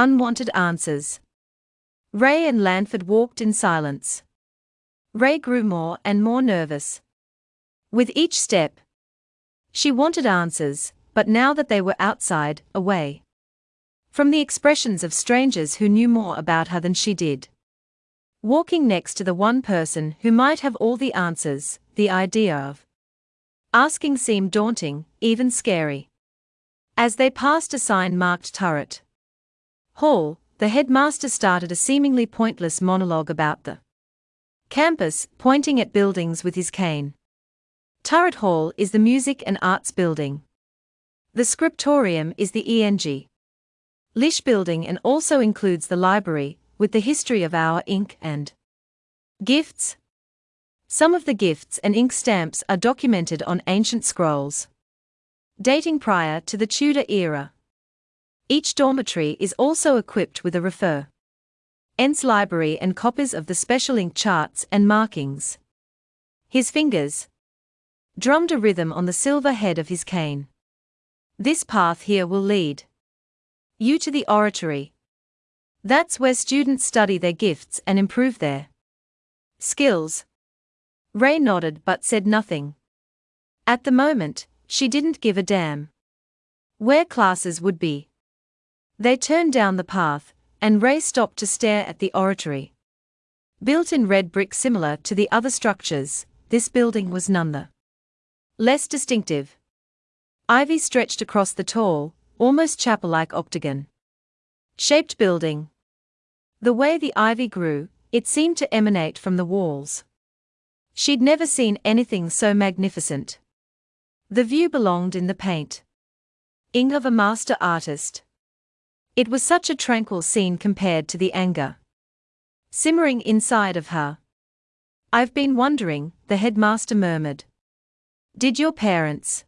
Unwanted answers. Ray and Lanford walked in silence. Ray grew more and more nervous. With each step, she wanted answers, but now that they were outside, away from the expressions of strangers who knew more about her than she did. Walking next to the one person who might have all the answers, the idea of asking seemed daunting, even scary. As they passed a sign marked turret hall, the headmaster started a seemingly pointless monologue about the campus, pointing at buildings with his cane. Turret Hall is the music and arts building. The scriptorium is the ENG. Lish building and also includes the library, with the history of our ink and gifts. Some of the gifts and ink stamps are documented on ancient scrolls dating prior to the Tudor era. Each dormitory is also equipped with a refer. Ents library and copies of the special ink charts and markings. His fingers drummed a rhythm on the silver head of his cane. This path here will lead you to the oratory. That's where students study their gifts and improve their skills. Ray nodded but said nothing. At the moment, she didn't give a damn. Where classes would be. They turned down the path, and Ray stopped to stare at the oratory. Built in red brick similar to the other structures, this building was none the less distinctive. Ivy stretched across the tall, almost chapel like octagon shaped building. The way the ivy grew, it seemed to emanate from the walls. She'd never seen anything so magnificent. The view belonged in the paint. Ing of a master artist. It was such a tranquil scene compared to the anger simmering inside of her. I've been wondering, the headmaster murmured. Did your parents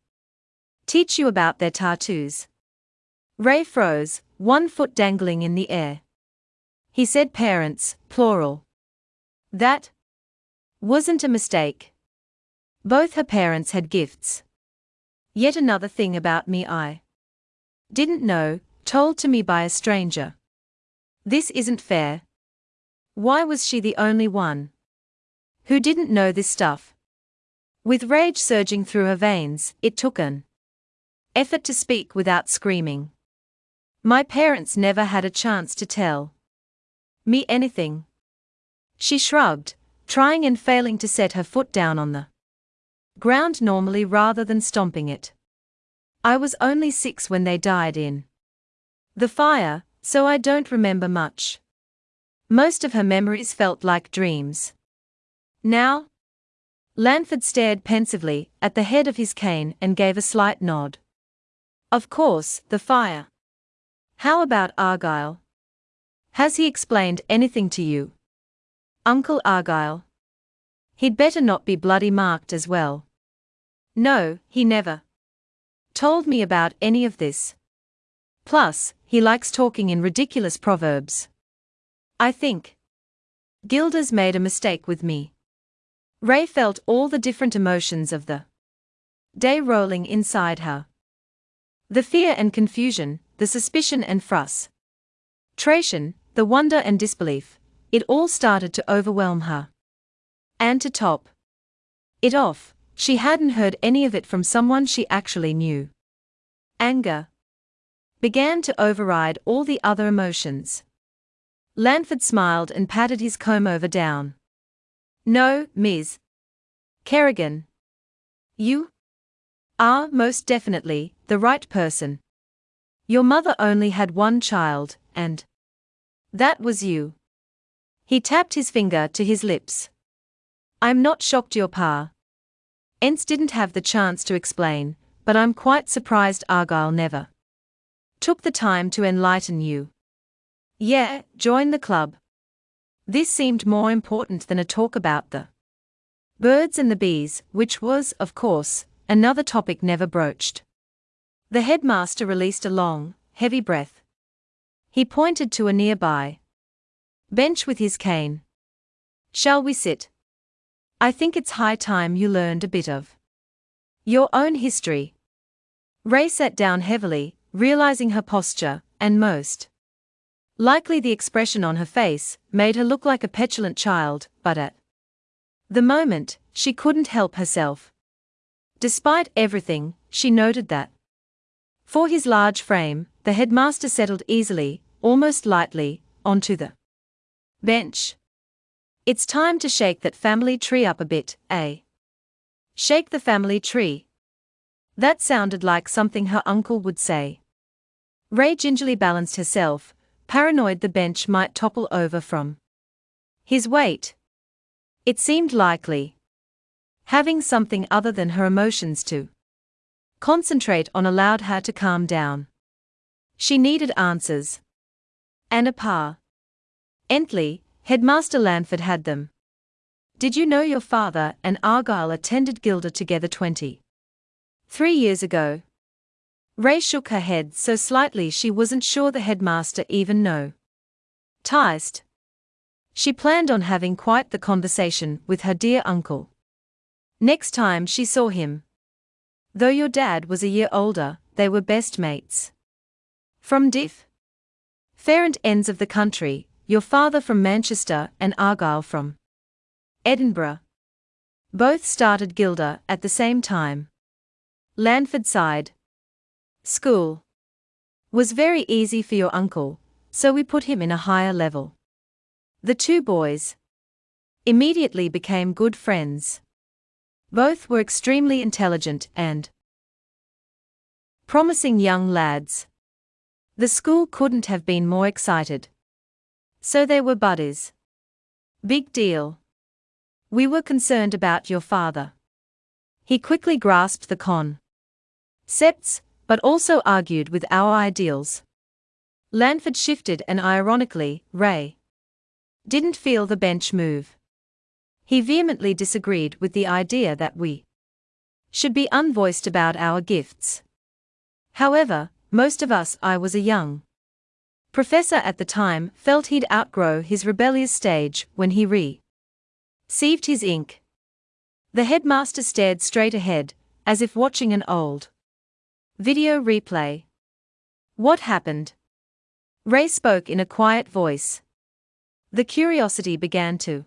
teach you about their tattoos? Ray froze, one foot dangling in the air. He said parents, plural. That wasn't a mistake. Both her parents had gifts. Yet another thing about me I didn't know, told to me by a stranger. This isn't fair. Why was she the only one who didn't know this stuff? With rage surging through her veins, it took an effort to speak without screaming. My parents never had a chance to tell me anything. She shrugged, trying and failing to set her foot down on the ground normally rather than stomping it. I was only six when they died in the fire, so I don't remember much. Most of her memories felt like dreams. Now? Lanford stared pensively at the head of his cane and gave a slight nod. Of course, the fire. How about Argyle? Has he explained anything to you? Uncle Argyle? He'd better not be bloody marked as well. No, he never told me about any of this. Plus, he likes talking in ridiculous proverbs. I think Gilda's made a mistake with me. Ray felt all the different emotions of the day rolling inside her. The fear and confusion, the suspicion and frustration, the wonder and disbelief, it all started to overwhelm her. And to top it off, she hadn't heard any of it from someone she actually knew. Anger began to override all the other emotions. Lanford smiled and patted his comb over down. No, Ms. Kerrigan. You are most definitely the right person. Your mother only had one child, and that was you. He tapped his finger to his lips. I'm not shocked your pa. Ents didn't have the chance to explain, but I'm quite surprised Argyle never took the time to enlighten you. Yeah, join the club. This seemed more important than a talk about the birds and the bees, which was, of course, another topic never broached. The headmaster released a long, heavy breath. He pointed to a nearby bench with his cane. Shall we sit? I think it's high time you learned a bit of your own history. Ray sat down heavily, realizing her posture, and most Likely the expression on her face made her look like a petulant child, but at the moment, she couldn't help herself. Despite everything, she noted that for his large frame, the headmaster settled easily, almost lightly, onto the bench. It's time to shake that family tree up a bit, eh? Shake the family tree. That sounded like something her uncle would say. Ray gingerly balanced herself, paranoid the bench might topple over from his weight. It seemed likely. Having something other than her emotions to concentrate on allowed her to calm down. She needed answers. And a pa. Entley, Headmaster Lanford had them. Did you know your father and Argyle attended Gilda together 20? Three years ago. Ray shook her head so slightly she wasn't sure the headmaster even know. Ticed. She planned on having quite the conversation with her dear uncle. Next time she saw him. Though your dad was a year older, they were best mates. From diff. Farrant ends of the country, your father from Manchester and Argyle from Edinburgh. Both started Gilda at the same time. Lanford sighed. School was very easy for your uncle, so we put him in a higher level. The two boys immediately became good friends. Both were extremely intelligent and promising young lads. The school couldn't have been more excited. So they were buddies. Big deal. We were concerned about your father. He quickly grasped the con. Septs, but also argued with our ideals. Lanford shifted and ironically, Ray didn't feel the bench move. He vehemently disagreed with the idea that we should be unvoiced about our gifts. However, most of us I was a young professor at the time felt he'd outgrow his rebellious stage when he re received his ink. The headmaster stared straight ahead, as if watching an old Video replay. What happened? Ray spoke in a quiet voice. The curiosity began to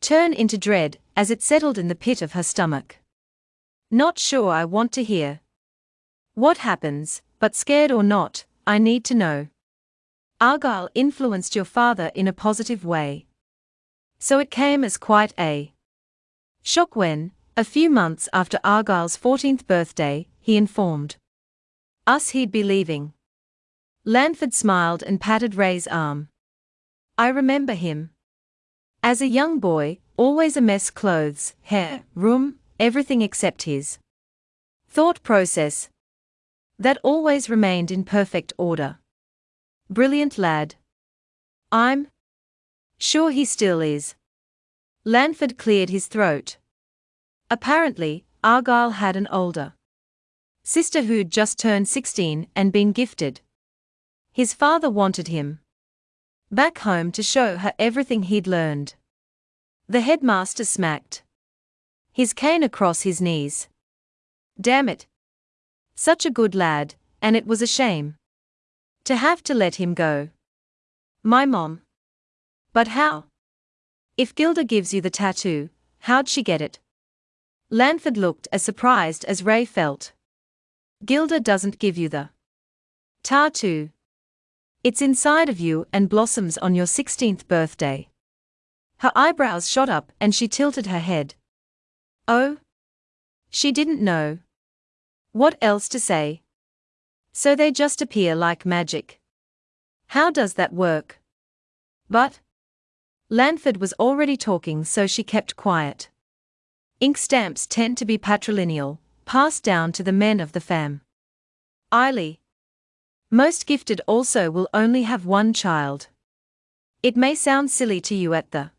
turn into dread as it settled in the pit of her stomach. Not sure I want to hear. What happens, but scared or not, I need to know. Argyle influenced your father in a positive way. So it came as quite a shock when, a few months after Argyle's 14th birthday, he informed us he'd be leaving. Lanford smiled and patted Ray's arm. I remember him. As a young boy, always a mess clothes, hair, room, everything except his thought process. That always remained in perfect order. Brilliant lad. I'm sure he still is. Lanford cleared his throat. Apparently, Argyle had an older sister who'd just turned 16 and been gifted. His father wanted him back home to show her everything he'd learned. The headmaster smacked his cane across his knees. Damn it. Such a good lad, and it was a shame to have to let him go. My mom. But how? If Gilda gives you the tattoo, how'd she get it? Lanford looked as surprised as Ray felt. Gilda doesn't give you the tattoo. It's inside of you and blossoms on your 16th birthday. Her eyebrows shot up and she tilted her head. Oh? She didn't know. What else to say? So they just appear like magic. How does that work? But. Lanford was already talking, so she kept quiet. Ink stamps tend to be patrilineal, passed down to the men of the fam. Eily. Most gifted also will only have one child. It may sound silly to you at the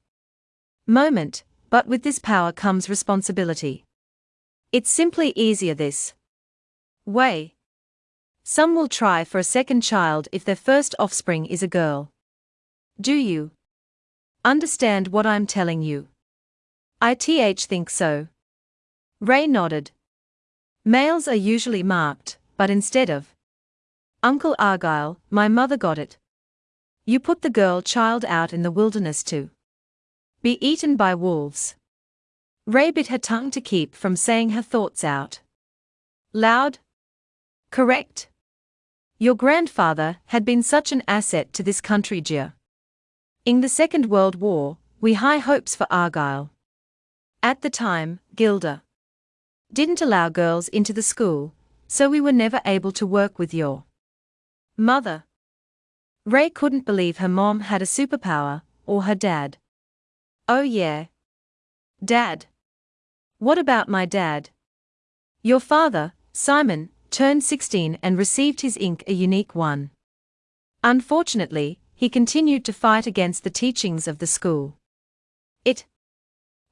moment, but with this power comes responsibility. It's simply easier this way. Some will try for a second child if their first offspring is a girl. Do you understand what I'm telling you? I th think so. Ray nodded. Males are usually marked, but instead of Uncle Argyle, my mother got it. You put the girl child out in the wilderness to be eaten by wolves. Ray bit her tongue to keep from saying her thoughts out. Loud? Correct? Your grandfather had been such an asset to this country, Gia. In the Second World War, we high hopes for Argyle. At the time, Gilda didn't allow girls into the school, so we were never able to work with your mother. Ray couldn't believe her mom had a superpower, or her dad. Oh yeah. Dad. What about my dad? Your father, Simon, turned 16 and received his ink a unique one. Unfortunately, he continued to fight against the teachings of the school. It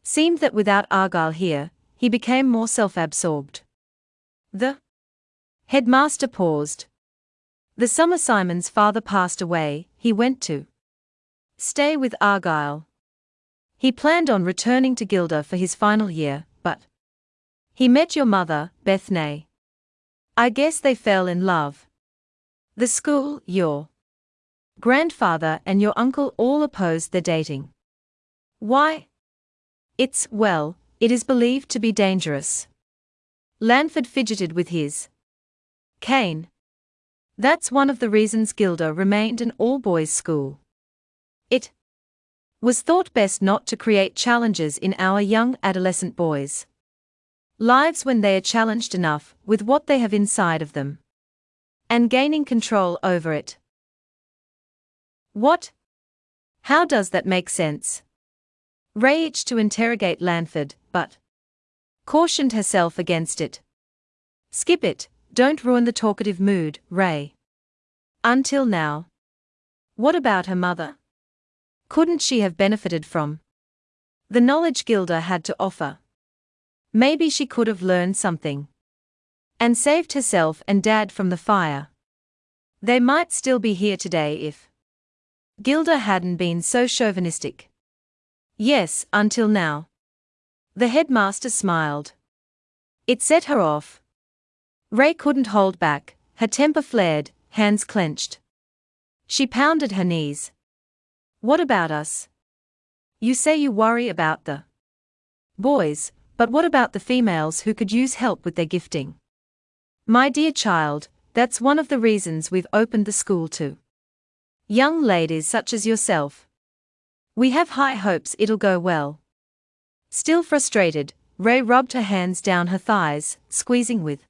seemed that without Argyle here, he became more self absorbed. The headmaster paused. The summer Simon's father passed away, he went to stay with Argyle. He planned on returning to Gilda for his final year, but he met your mother, Bethany. I guess they fell in love. The school, your grandfather, and your uncle all opposed their dating. Why? It's, well, it is believed to be dangerous. Lanford fidgeted with his cane. That's one of the reasons Gilda remained an all boys school. It was thought best not to create challenges in our young adolescent boys' lives when they are challenged enough with what they have inside of them and gaining control over it. What? How does that make sense? Itched to interrogate Lanford, but cautioned herself against it. Skip it, don't ruin the talkative mood, Ray. Until now. What about her mother? Couldn't she have benefited from the knowledge Gilda had to offer? Maybe she could have learned something and saved herself and Dad from the fire. They might still be here today if Gilda hadn't been so chauvinistic. Yes, until now. The headmaster smiled. It set her off. Ray couldn't hold back, her temper flared, hands clenched. She pounded her knees. What about us? You say you worry about the boys, but what about the females who could use help with their gifting? My dear child, that's one of the reasons we've opened the school to young ladies such as yourself. We have high hopes it'll go well. Still frustrated, Ray rubbed her hands down her thighs, squeezing with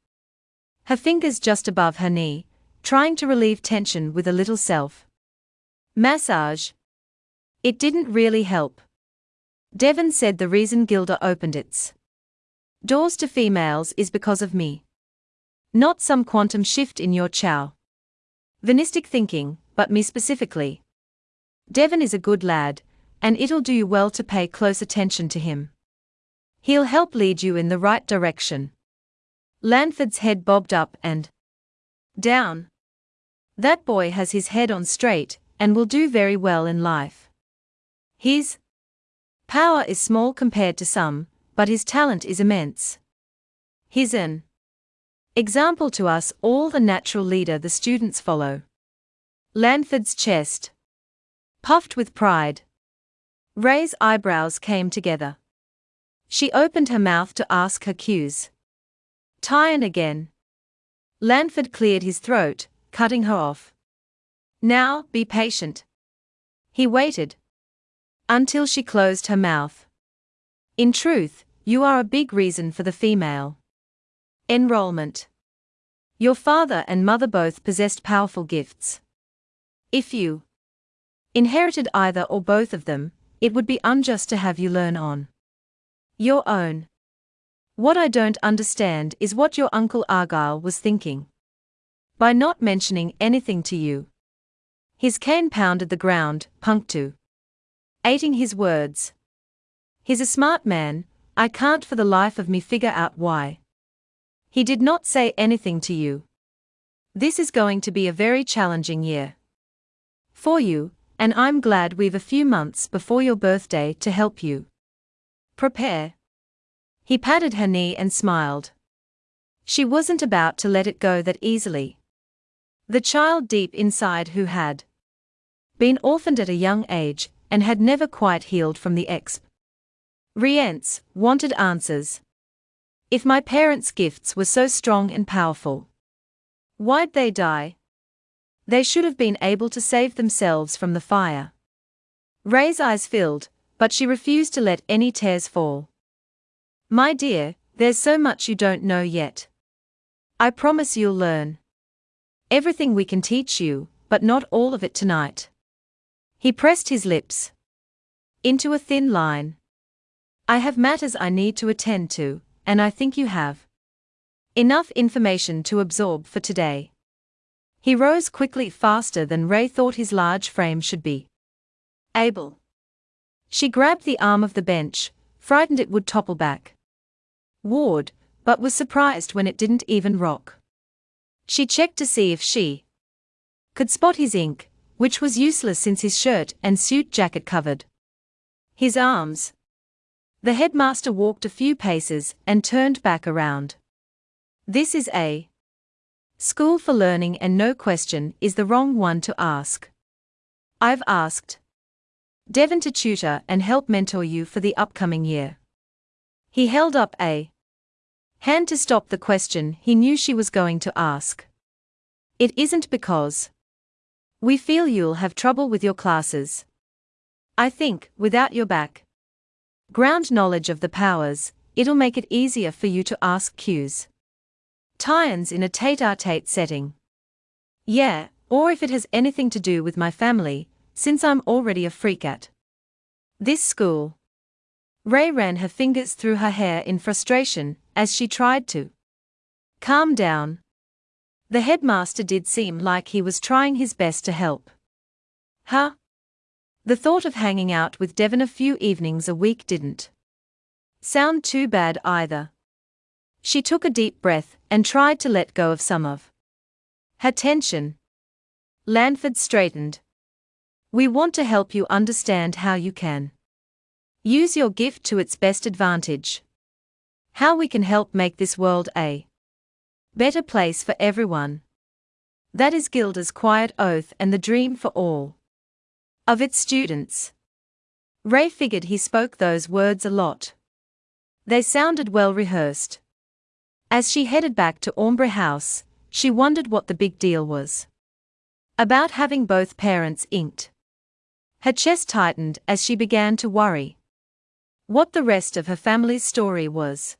her fingers just above her knee, trying to relieve tension with a little self massage. It didn't really help. Devon said the reason Gilda opened its doors to females is because of me. Not some quantum shift in your chow. Venistic thinking, but me specifically. Devon is a good lad, and it'll do you well to pay close attention to him. He'll help lead you in the right direction. Lanford's head bobbed up and down. That boy has his head on straight and will do very well in life. His power is small compared to some, but his talent is immense. He's an example to us all the natural leader the students follow. Lanford's chest puffed with pride. Ray's eyebrows came together. She opened her mouth to ask her cues. Tyan again. Lanford cleared his throat, cutting her off. Now, be patient. He waited. Until she closed her mouth. In truth, you are a big reason for the female enrollment. Your father and mother both possessed powerful gifts. If you inherited either or both of them, it would be unjust to have you learn on your own. What I don't understand is what your Uncle Argyle was thinking. By not mentioning anything to you. His cane pounded the ground, punctu. Ating his words. He's a smart man, I can't for the life of me figure out why. He did not say anything to you. This is going to be a very challenging year. For you, and I'm glad we've a few months before your birthday to help you. Prepare. He patted her knee and smiled. She wasn't about to let it go that easily. The child deep inside who had been orphaned at a young age, and had never quite healed from the exp. Rience wanted answers. If my parents' gifts were so strong and powerful, why'd they die? They should have been able to save themselves from the fire. Ray's eyes filled, but she refused to let any tears fall. My dear, there's so much you don't know yet. I promise you'll learn. Everything we can teach you, but not all of it tonight. He pressed his lips into a thin line. I have matters I need to attend to, and I think you have enough information to absorb for today. He rose quickly faster than Ray thought his large frame should be. Able. She grabbed the arm of the bench, frightened it would topple back. Ward, but was surprised when it didn't even rock. She checked to see if she could spot his ink, which was useless since his shirt and suit jacket covered his arms. The headmaster walked a few paces and turned back around. This is a school for learning, and no question is the wrong one to ask. I've asked Devon to tutor and help mentor you for the upcoming year. He held up a hand to stop the question he knew she was going to ask. It isn't because we feel you'll have trouble with your classes. I think, without your back ground knowledge of the powers, it'll make it easier for you to ask cues. Tyans in a tete a tete setting. Yeah, or if it has anything to do with my family, since I'm already a freak at this school. Ray ran her fingers through her hair in frustration as she tried to calm down. The headmaster did seem like he was trying his best to help. Huh? The thought of hanging out with Devon a few evenings a week didn't sound too bad either. She took a deep breath and tried to let go of some of her tension. Lanford straightened. We want to help you understand how you can use your gift to its best advantage. How we can help make this world a better place for everyone. That is Gilda's quiet oath and the dream for all of its students. Ray figured he spoke those words a lot. They sounded well rehearsed. As she headed back to Ombre House, she wondered what the big deal was. About having both parents inked. Her chest tightened as she began to worry. What the rest of her family's story was.